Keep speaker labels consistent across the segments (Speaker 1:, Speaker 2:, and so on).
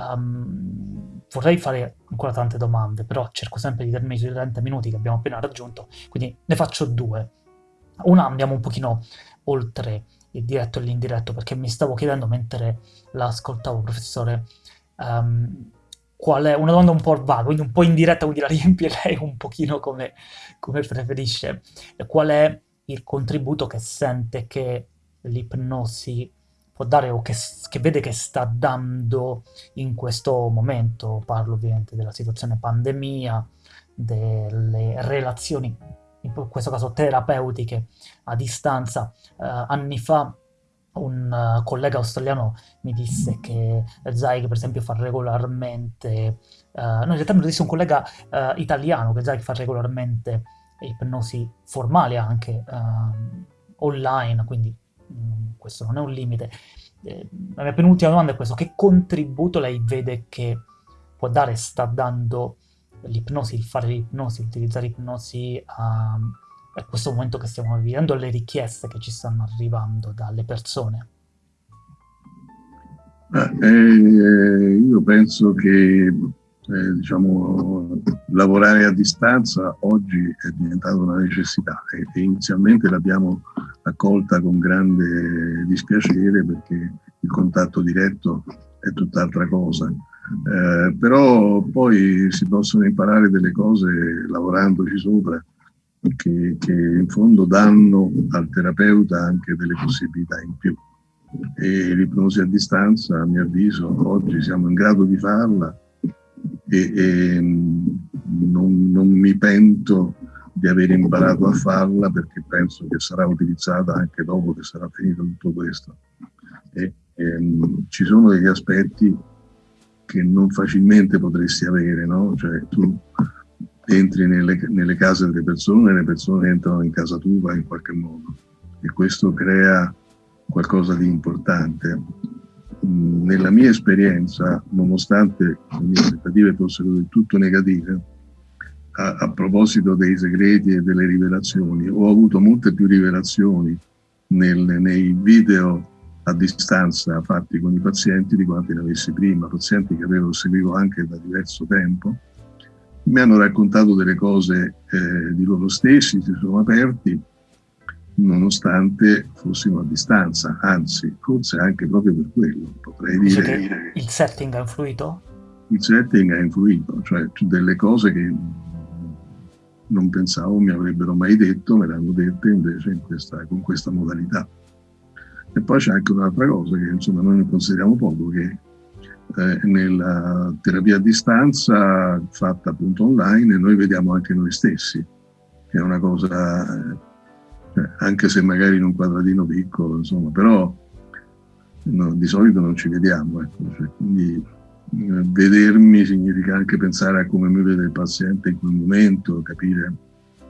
Speaker 1: Um, vorrei fare ancora tante domande, però cerco sempre di terminare sui 30 minuti che abbiamo appena raggiunto, quindi ne faccio due. Una andiamo un pochino oltre il diretto e l'indiretto, perché mi stavo chiedendo mentre l'ascoltavo, professore, um, qual è, una domanda un po' vaga, quindi un po' indiretta, quindi la riempie lei un pochino come, come preferisce. Qual è il contributo che sente che l'ipnosi può dare o che, che, vede che sta dando in questo momento? Parlo ovviamente della situazione pandemia, delle relazioni in questo caso terapeutiche a distanza. Uh, anni fa un uh, collega australiano mi disse che Zayg per esempio fa regolarmente, uh, no in realtà me lo disse un collega italiano che Zayg fa regolarmente ipnosi formali anche online, quindi questo non è un limite. Eh, la mia penultima domanda è questa, che contributo lei vede che può dare, sta dando l'ipnosi, il fare l'ipnosi, utilizzare l'ipnosi a, a, questo momento che stiamo vivendo, alle richieste che ci stanno arrivando dalle persone?
Speaker 2: Eh, io penso che eh, diciamo, lavorare a distanza oggi è diventata una necessità e inizialmente l'abbiamo accolta con grande dispiacere perché il contatto diretto è tutt'altra cosa. Eh, però poi si possono imparare delle cose lavorandoci sopra che, che, in fondo danno al terapeuta anche delle possibilità in più. E l'ipnosi a distanza, a mio avviso, oggi siamo in grado di farla e, e non, non mi pento di aver imparato a farla perché penso che sarà utilizzata anche dopo che sarà finito tutto questo. E, ehm, ci sono degli aspetti che non facilmente potresti avere, no? Cioè tu entri nelle, nelle, case delle persone e le persone entrano in casa tua in qualche modo e questo crea qualcosa di importante. Mm, nella mia esperienza, nonostante le mie aspettative fossero del tutto negative, a, a proposito dei segreti e delle rivelazioni, ho avuto molte più rivelazioni nel, nei video a distanza fatti con i pazienti di quanti ne avessi prima, pazienti che avevo seguito anche da diverso tempo, mi hanno raccontato delle cose eh, di loro stessi, si sono aperti, nonostante fossimo a distanza, anzi, forse anche proprio per quello, potrei dire.
Speaker 1: Che il setting ha influito?
Speaker 2: Il setting ha influito, cioè delle cose che non pensavo mi avrebbero mai detto, me le hanno dette invece in questa, con questa modalità. E poi c'è anche un'altra cosa che insomma noi ne consideriamo poco, che eh, nella terapia a distanza fatta appunto online noi vediamo anche noi stessi, che è una cosa, eh, anche se magari in un quadratino piccolo, insomma, però no, di solito non ci vediamo, ecco, cioè, quindi vedermi significa anche pensare a come mi vede il paziente in quel momento, capire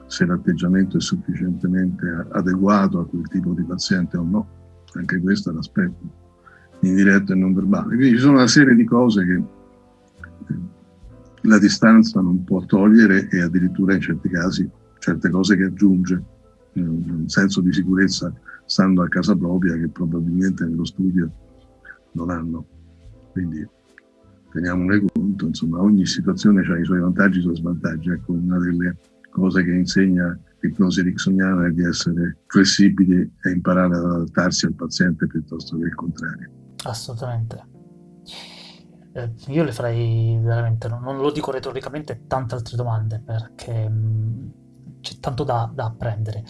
Speaker 2: se l'atteggiamento è sufficientemente adeguato a quel tipo di paziente o no anche questo è l'aspetto indiretto e non verbale. Quindi ci sono una serie di cose che eh, la distanza non può togliere e addirittura in certi casi certe cose che aggiunge, un senso di sicurezza stando a casa propria che probabilmente nello studio non hanno. Quindi teniamone conto, insomma ogni situazione ha i suoi vantaggi e i suoi svantaggi. Ecco, una delle cose che insegna l'ipnosi ericksoniana è di essere flessibili e imparare ad adattarsi al paziente piuttosto che il contrario.
Speaker 1: Assolutamente. Eh, io le farei veramente, non, non, lo dico retoricamente, tante altre domande perché mm, c'è tanto da, da apprendere.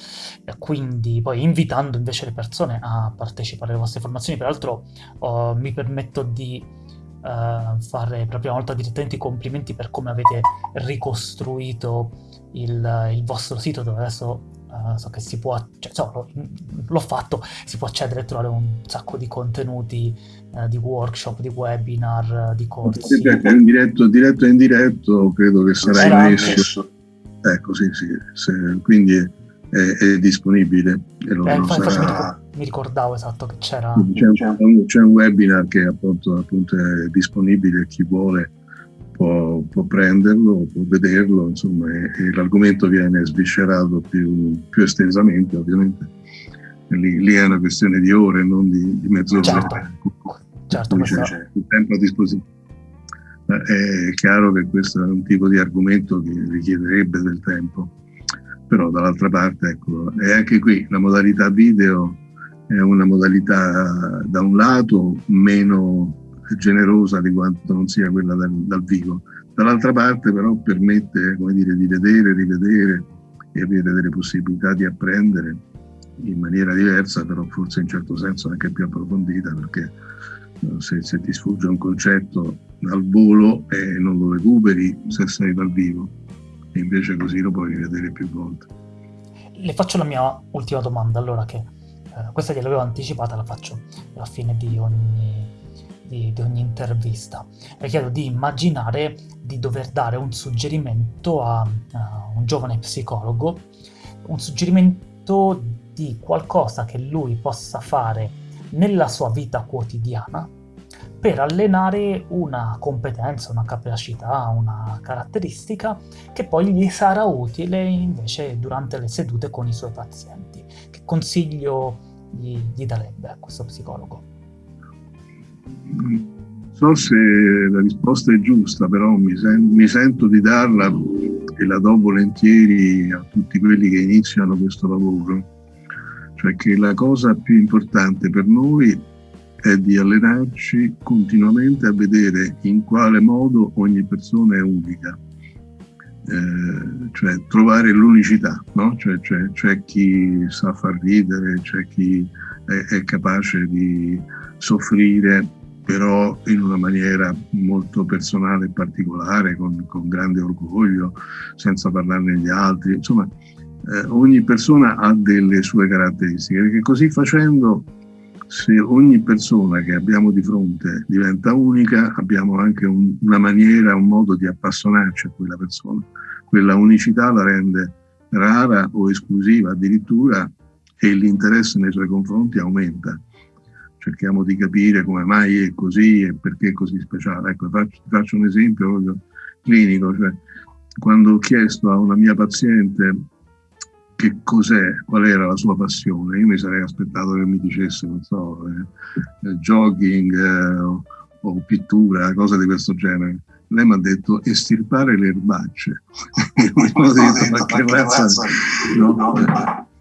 Speaker 1: E quindi poi invitando invece le persone a partecipare alle vostre formazioni, peraltro oh, mi permetto di uh, fare per la prima volta direttamente i complimenti per come avete ricostruito il, il vostro sito dove adesso uh, so che si può, cioè, so, l'ho fatto, si può accedere e trovare un sacco di contenuti uh, di workshop, di webinar, di corsi.
Speaker 2: In diretto, diretto e indiretto credo che sarà messo. Ecco, sì, sì, se, quindi è, è, disponibile. E
Speaker 1: lo, eh, lo sarà... mi ricordavo esatto che c'era.
Speaker 2: C'è un, c'è un webinar che appunto, appunto è disponibile, chi vuole può, può prenderlo, può vederlo, insomma, e, e l'argomento viene sviscerato più, più estensamente, ovviamente. Lì, lì, è una questione di ore, non di, di mezz'ora.
Speaker 1: Certo, certo
Speaker 2: c'è il tempo a disposizione. È chiaro che questo è un tipo di argomento che richiederebbe del tempo, però dall'altra parte, ecco, è anche qui la modalità video è una modalità da un lato meno generosa di quanto non sia quella dal, dal vivo, dall'altra parte però permette dire, di vedere, rivedere e avere delle possibilità di apprendere in maniera diversa, però forse in certo senso anche più approfondita, perché eh, se, se ti sfugge un concetto al volo e non lo recuperi se sei dal vivo, e invece così lo puoi rivedere più volte.
Speaker 1: Le faccio la mia ultima domanda, allora che eh, questa gliel'avevo anticipata, la faccio alla fine di ogni, di, di ogni intervista. Le chiedo di immaginare di dover dare un suggerimento a, a un giovane psicologo, un suggerimento di qualcosa che lui possa fare nella sua vita quotidiana per allenare una competenza, una capacità, una caratteristica che poi gli sarà utile invece durante le sedute con i suoi pazienti. Consiglio gli, gli darebbe a questo psicologo?
Speaker 2: Non so se la risposta è giusta, però mi, sen- mi sento di darla e la do volentieri a tutti quelli che iniziano questo lavoro cioè che la cosa più importante per noi è di allenarci continuamente a vedere in quale modo ogni persona è unica, eh, cioè trovare l'unicità, no? cioè, cioè, c'è chi sa far ridere, c'è chi è, è capace di soffrire però in una maniera molto personale e particolare, con, con grande orgoglio, senza parlarne agli altri, insomma eh, ogni persona ha delle sue caratteristiche, perché così facendo, se ogni persona che abbiamo di fronte diventa unica, abbiamo anche un, una maniera, un modo di appassionarci a quella persona. Quella unicità la rende rara o esclusiva addirittura e l'interesse nei suoi confronti aumenta. Cerchiamo di capire come mai è così e perché è così speciale. Ecco, faccio, faccio un esempio clinico, cioè quando ho chiesto a una mia paziente che cos'è, qual era la sua passione. Io mi sarei aspettato che mi dicesse, non so, eh, eh jogging eh, o, o, pittura, cose di questo genere. Lei mi ha detto estirpare le erbacce. Io mi sono detto, ma che razza... No?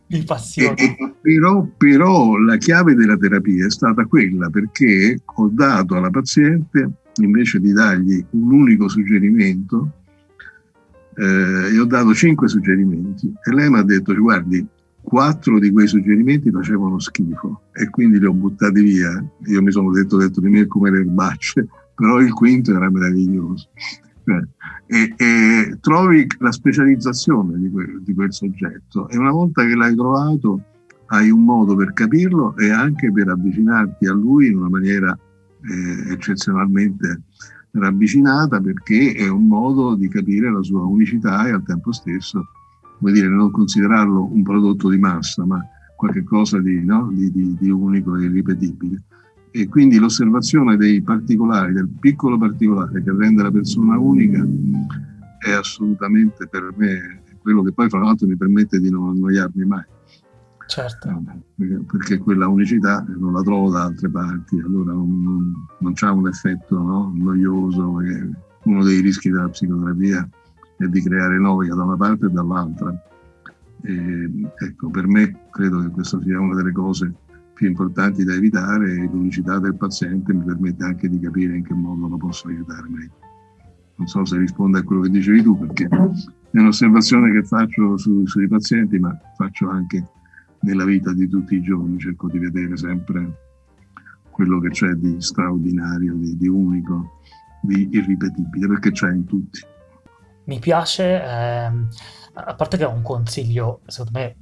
Speaker 1: Mi passione.
Speaker 2: E, e, però, però la chiave della terapia è stata quella perché ho dato alla paziente, invece di dargli un unico suggerimento, eh, e ho dato cinque suggerimenti. E lei mi ha detto guardi quattro di quei suggerimenti facevano schifo e quindi li ho buttati via. Io mi sono detto, detto di me come le erbacce però il quinto era meraviglioso. Eh, e, e, trovi la specializzazione di quel, di quel soggetto. E una volta che l'hai trovato hai un modo per capirlo e anche per avvicinarti a lui in una maniera eh, eccezionalmente ravvicinata perché è un modo di capire la sua unicità e al tempo stesso, come dire, non considerarlo un prodotto di massa, ma qualcosa di, no? di, di, di unico e irripetibile. E quindi l'osservazione dei particolari, del piccolo particolare che rende la persona unica, è assolutamente per me quello che poi fra l'altro mi permette di non annoiarmi mai.
Speaker 1: Certo.
Speaker 2: Perché quella unicità non la trovo da altre parti, allora non, non, non c'ha un effetto no? noioso. Uno dei rischi della psicoterapia è di creare noia da una parte e dall'altra. E, ecco, per me credo che questa sia una delle cose più importanti da evitare e l'unicità del paziente mi permette anche di capire in che modo lo posso aiutare meglio. Non so se risponde a quello che dicevi tu, perché è un'osservazione che faccio su, sui pazienti, ma faccio anche nella vita di tutti i giorni cerco di vedere sempre quello che c'è di straordinario, di, di unico, di irripetibile, perché c'è in tutti.
Speaker 1: Mi piace, ehm, a parte che è un consiglio, secondo me,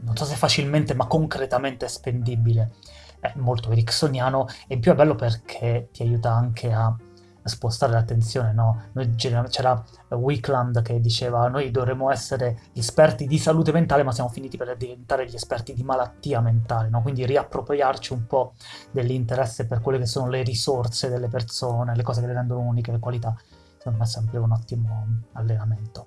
Speaker 1: non so se facilmente, ma concretamente spendibile, è molto ericksoniano e in più è bello perché ti aiuta anche a spostare l'attenzione, no? Noi, c'era Wickland che diceva noi dovremmo essere gli esperti di salute mentale ma siamo finiti per diventare gli esperti di malattia mentale, no? Quindi riappropriarci un po' dell'interesse per quelle che sono le risorse delle persone, le cose che le rendono uniche, le qualità, secondo me è sempre un ottimo allenamento.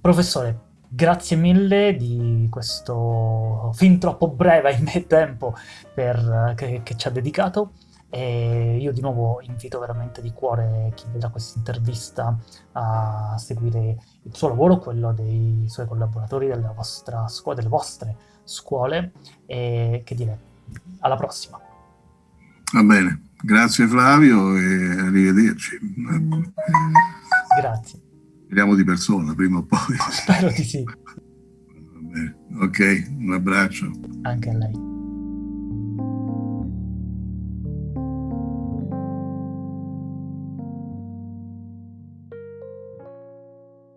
Speaker 1: Professore, grazie mille di questo fin troppo breve, ahimè, tempo per, che, che ci ha dedicato E io di nuovo invito veramente di cuore chi vedrà questa intervista a seguire il suo lavoro, quello dei suoi collaboratori, della vostra scuola, delle vostre scuole e che dire, alla prossima.
Speaker 2: Va bene, grazie Flavio e arrivederci.
Speaker 1: Grazie.
Speaker 2: Vediamo di persona prima o poi.
Speaker 1: Spero di sì.
Speaker 2: Ok, un abbraccio.
Speaker 1: Anche a lei.